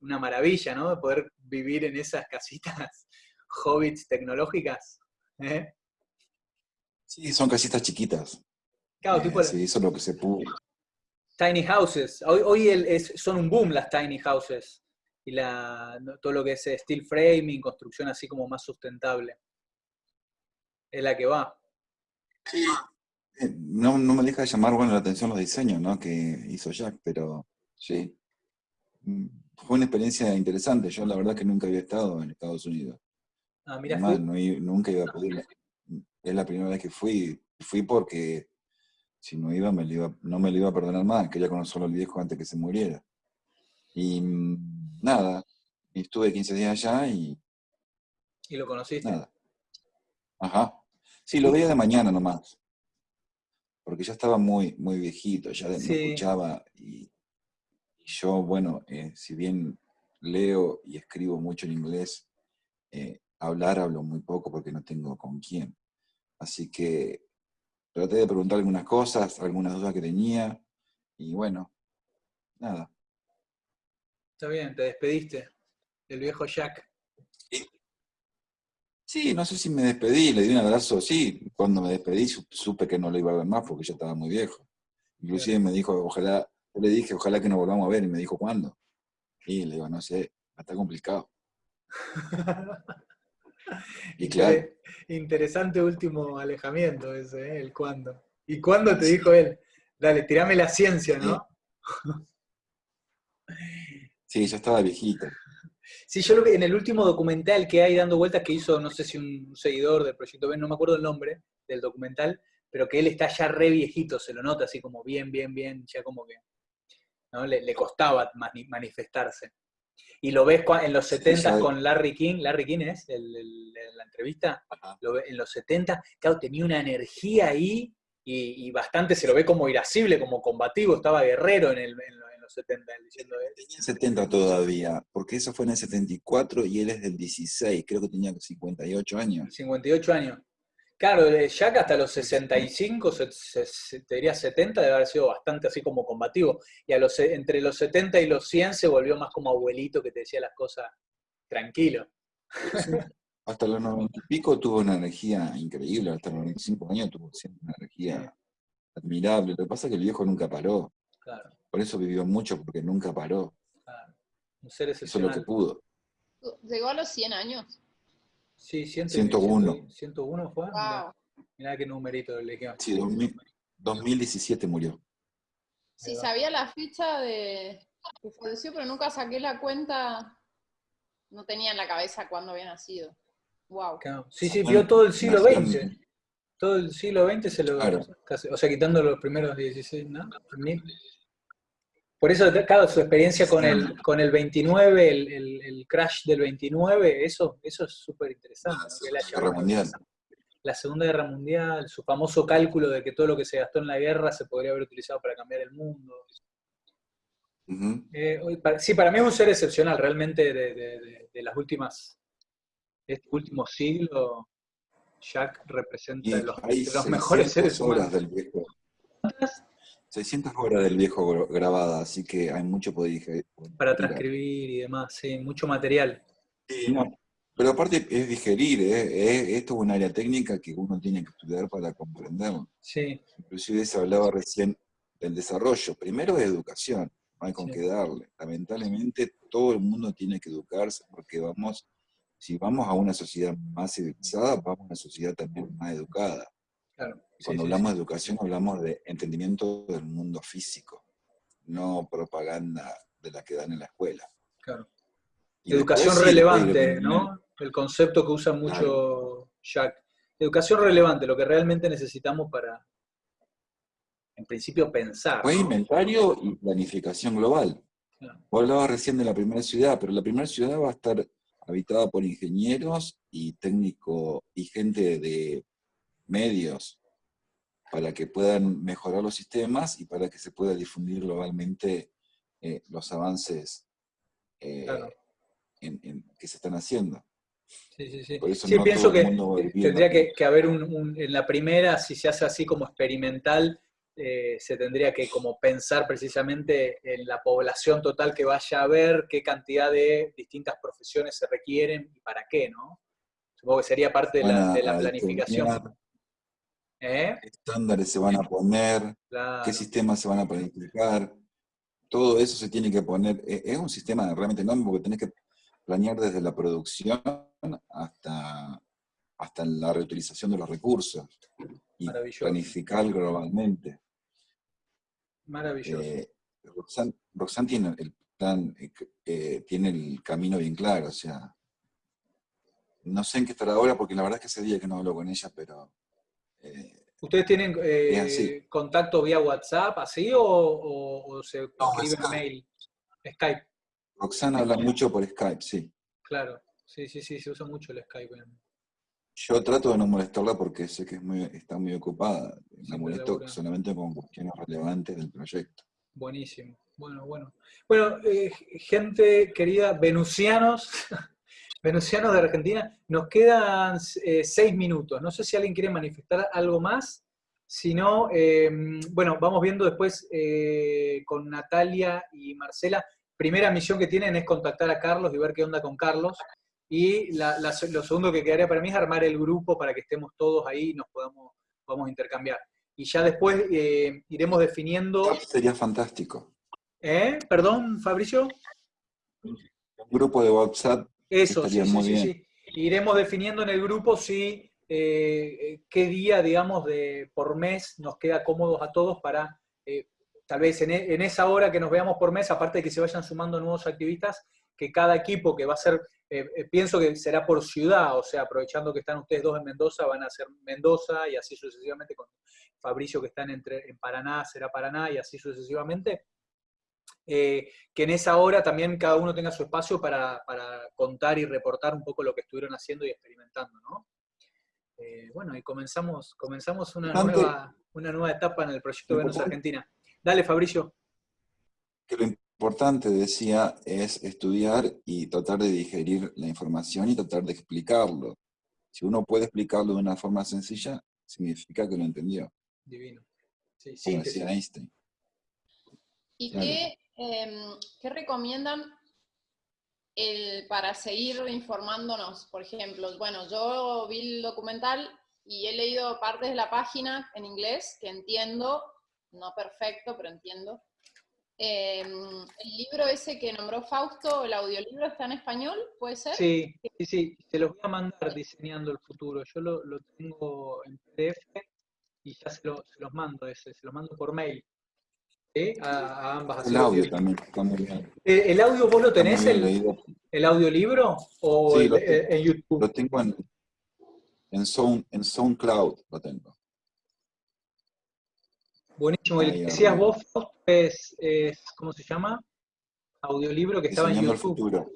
Una maravilla, ¿no? De poder vivir en esas casitas hobbits tecnológicas. ¿eh? Sí, son casitas chiquitas. Claro, eh, tipo... Se hizo lo que se pudo. Tiny houses. Hoy, hoy el, es, son un boom las tiny houses. Y la, todo lo que es steel framing, construcción así como más sustentable. Es la que va. Sí. No, no me deja de llamar bueno, la atención los diseños ¿no? que hizo Jack, pero sí. Fue una experiencia interesante. Yo la verdad que nunca había estado en Estados Unidos. Ah, mira, Además, no, nunca iba a poder. Es la primera vez que fui. Fui porque si no iba, me iba, no me lo iba a perdonar más, quería conocerlo al viejo antes que se muriera. Y nada, estuve 15 días allá y... ¿Y lo conociste? Nada. Ajá. Sí, lo veía de mañana nomás. Porque ya estaba muy, muy viejito, ya sí. me escuchaba. Y, y yo, bueno, eh, si bien leo y escribo mucho en inglés, eh, hablar hablo muy poco porque no tengo con quién. Así que traté de preguntar algunas cosas, algunas dudas que tenía, y bueno, nada. Está bien, te despediste del viejo Jack. Sí. no sé si me despedí, le di un abrazo, sí, cuando me despedí supe que no lo iba a ver más porque ya estaba muy viejo. Inclusive me dijo, ojalá, yo le dije, ojalá que nos volvamos a ver, y me dijo, ¿cuándo? Y le digo, no sé, está complicado. (laughs) (laughs) Y claro. Interesante último alejamiento ese, ¿eh? el cuándo. ¿Y cuándo te dijo él? Dale, tirame la ciencia, ¿no? (laughs) Sí, ya estaba viejito. Sí, yo lo que en el último documental que hay dando vueltas que hizo, no sé si un seguidor del Proyecto B, no me acuerdo el nombre del documental, pero que él está ya re viejito, se lo nota así como bien, bien, bien, ya como que ¿no? le, le costaba manifestarse. Y lo ves en los 70 sí, con Larry King, Larry King es el, el, la entrevista, lo ve, en los 70, claro, tenía una energía ahí y, y, bastante se lo ve como irascible, como combativo, estaba guerrero en, el, en, en los 70. Diciendo, tenía 70 todavía, porque eso fue en el 74 y él es del 16, creo que tenía 58 años. 58 años. Claro, Jack hasta los 65, se, se, se, te diría 70, debe haber sido bastante así como combativo. Y a los, entre los 70 y los 100 se volvió más como abuelito que te decía las cosas tranquilo. hasta los 90 y pico tuvo una energía increíble, hasta los 95 años tuvo siempre una energía admirable. Lo que pasa es que el viejo nunca paró. Claro, Por eso vivió mucho, porque nunca paró. claro. Un ser Hizo lo que pudo. Llegó a los 100 años. Sí, 100, 101. 101 fue. Mirá, Wow. mirá qué numerito le quedó. Sí, 2000 2017 murió. Sí, sabía la fecha de que falleció, pero nunca saqué la cuenta. No tenía en la cabeza cuándo había nacido. Wow. Claro. Sí, sí, vio todo el siglo XX. Todo el siglo XX se lo... Claro. casi- o sea, quitando los primeros 16, ¿no? Por eso, claro, su experiencia con el, con el 29, el, el- el crash del 29, eso, eso es súper interesante. La él haya Guerra Mundial. La Segunda Guerra Mundial, su famoso cálculo de que todo lo que se gastó en la guerra se podría haber utilizado para cambiar el mundo. Eh, hoy para- sí, para mí es un ser excepcional, realmente de, de- de- de las últimas, de este último siglo, Jack representa Y los, los mejores 600 seres horas humanos. del viejo. 600 horas del viejo grabada, así que hay mucho poder dije- Para transcribir y demás, sí, mucho material. Sí, no. Pero aparte es digerir, ¿eh? Es- esto es un área técnica que uno tiene que estudiar para comprenderlo. Sí, Inclusive se hablaba recién del desarrollo. Primero es educación, no hay con Sí. qué darle. Lamentablemente todo el mundo tiene que educarse porque vamos, si vamos a una sociedad más civilizada, vamos a una sociedad también más educada. claro. Cuando sí, hablamos sí. de educación hablamos de entendimiento del mundo físico, no propaganda de la que dan en la escuela. Claro. Y Educación después relevante, ¿no? El concepto que usa mucho Jack. Educación relevante, lo que realmente necesitamos para, en principio, pensar. Fue ¿no? inventario y planificación global. Claro. Vos hablabas recién de la primera ciudad, pero la primera ciudad va a estar habitada por ingenieros y técnicos y gente de medios para que puedan mejorar los sistemas y para que se pueda difundir globalmente eh, los avances eh, Claro. en- en- que se están haciendo. Sí, sí, sí. Por eso Sí, no pienso que tendría en- que, que haber un, un- en la primera, si se hace así como experimental, eh, se tendría que como pensar precisamente en la población total que vaya a haber, qué cantidad de distintas profesiones se requieren y para qué, ¿no? Supongo que sería parte de la, de planificación. ¿Eh? qué estándares se van a poner, Claro. qué sistemas se van a planificar, todo eso se tiene que poner, e- es un sistema realmente enorme porque tenés que planear desde la producción hasta, hasta la reutilización de los recursos y planificar globalmente. Maravilloso. Eh, Roxanne, Roxanne tiene el plan, eh, eh, tiene el camino bien claro, o sea, no sé en qué estará ahora porque la verdad es que ese día que no hablo con ella, pero eh, ¿Ustedes tienen eh, es así. contacto vía WhatsApp, así, o, o- o se No, escriben mail? Skype, Roxanne habla mucho por Skype, sí. claro. Sí, sí, sí, se usa mucho el Skype. Yo trato de no molestarla porque sé que es muy, está muy ocupada. La molesto labura. solamente con cuestiones relevantes del proyecto. Buenísimo. Bueno, bueno. Bueno, eh, gente querida, venusianos, (laughs) venusianos de Argentina, nos quedan eh, seis minutos. No sé si alguien quiere manifestar algo más. Si no, eh, bueno, vamos viendo después eh, con Natalia y Marcela. Primera misión que tienen es contactar a Carlos y ver qué onda con Carlos. Y la- la- lo segundo que quedaría para mí es armar el grupo para que estemos todos ahí y nos podamos, podamos intercambiar. Y ya después eh, iremos definiendo... Sería fantástico. ¿Eh? Perdón, Fabricio. Un grupo de WhatsApp, Eso, sí, sí, muy sí, bien. sí. Iremos definiendo en el grupo si eh, qué día, digamos, de por mes nos queda cómodos a todos para, eh, tal vez en, e- en esa hora que nos veamos por mes, aparte de que se vayan sumando nuevos activistas, que cada equipo que va a ser, eh, eh, pienso que será por ciudad, o sea, aprovechando que están ustedes dos en Mendoza, van a ser Mendoza y así sucesivamente, con Fabricio que están entre, en Paraná, será Paraná y así sucesivamente. Eh, que en esa hora también cada uno tenga su espacio para, para contar y reportar un poco lo que estuvieron haciendo y experimentando, ¿no? Eh, bueno, y comenzamos, comenzamos una nueva, una nueva etapa en el proyecto Venus. Argentina. Dale, Fabricio. que lo importante, decía, es estudiar y tratar de digerir la información y tratar de explicarlo. Si uno puede explicarlo de una forma sencilla, significa que lo entendió, Divino. Sí, como síntesis. decía Einstein. ¿Y Claro. qué, qué recomiendan para seguir informándonos, por ejemplo, bueno, yo vi el documental y he leído partes de la página en inglés que entiendo, no perfecto, pero entiendo. Em, el libro ese que nombró Fausto, el audiolibro, está en español, ¿puede ser? Sí, sí, sí, te los voy a mandar diseñando el futuro. Yo lo, tengo en PDF y ya se, se, los mando ese, se los mando por mail. ¿Sí? A, a, ambas. El audio también, está muy bien. ¿El, el audio vos lo tenés, el, el, audiolibro? ¿O sí, el, tengo, en YouTube? Lo tengo en, en, Sound, en SoundCloud, lo tengo. Buenísimo. El que decías vos, es, es, ¿cómo se llama? Audiolibro que estaba en YouTube. el futuro.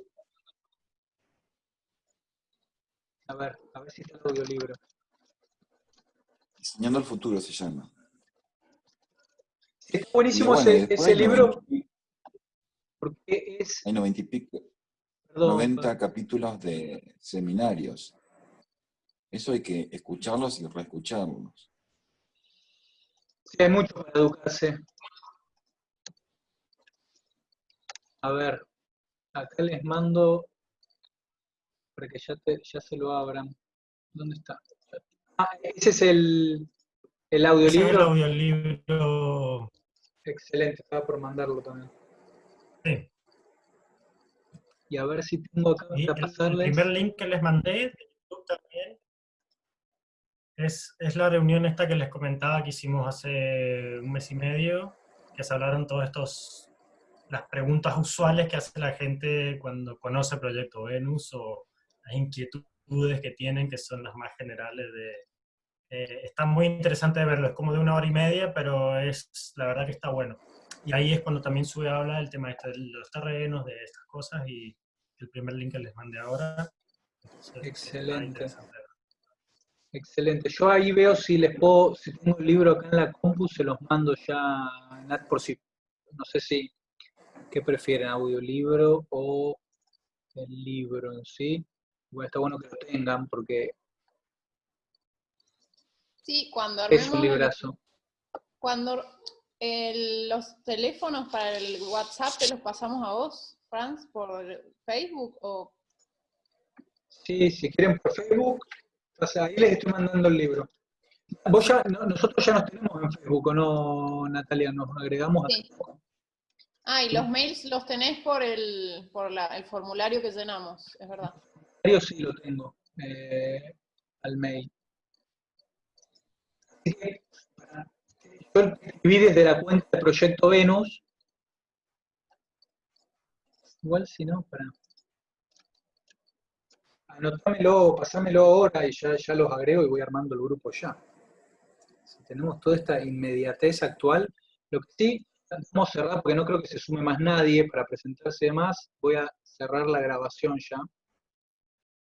A ver, a ver si está el audiolibro. Diseñando el futuro se llama. Está buenísimo bueno, ese, ese libro. Porque es. Hay 90 y pico. Perdón, 90 perdón. capítulos de seminarios. Eso hay que escucharlos y reescucharlos. Sí, hay mucho para educarse. A ver, acá les mando para que ya, te, ya se lo abran. ¿Dónde está? Ah, ese es el, el Ese es el audiolibro. Excelente, estaba por mandarlo también. Sí. Y a ver si tengo acá Y para el, el pasarles. primer link que les mandé de YouTube también es, es la reunión esta que les comentaba que hicimos hace un mes y medio, que se hablaron todos estos, las preguntas usuales que hace la gente cuando conoce el proyecto Venus o las inquietudes que tienen, que son las más generales de... eh, está muy interesante de verlo, es como de una hora y media, pero es la verdad que está bueno. Y ahí es cuando también sube a hablar del tema este de los terrenos, de estas cosas, y el primer link que les mandé ahora. Entonces, Excelente. Excelente. Yo ahí veo si les puedo, si tengo el libro acá en la compu, se los mando ya, Nat, por si, no sé si, ¿qué prefieren, audiolibro o el libro en sí? Bueno, está bueno que lo tengan porque Sí, cuando es un armemos el- librazo. Cuando el- los teléfonos para el WhatsApp te los pasamos a vos, Franz, por Facebook o Sí, si quieren por Facebook, o sea, ahí les estoy mandando el libro. Vos ya, no- nosotros ya nos tenemos en Facebook, ¿o no, Natalia? Nos agregamos a Sí. Ah, y los mails los tenés por el por la- el formulario que llenamos, es verdad. Yo sí lo tengo eh, al mail. Yo escribí desde la cuenta de Proyecto Venus. Igual si no, para. Anotámelo, pasámelo ahora y ya, ya los agrego y voy armando el grupo ya. Si tenemos toda esta inmediatez actual, lo que sí, vamos a cerrar porque no creo que se sume más nadie para presentarse más. Voy a cerrar la grabación ya.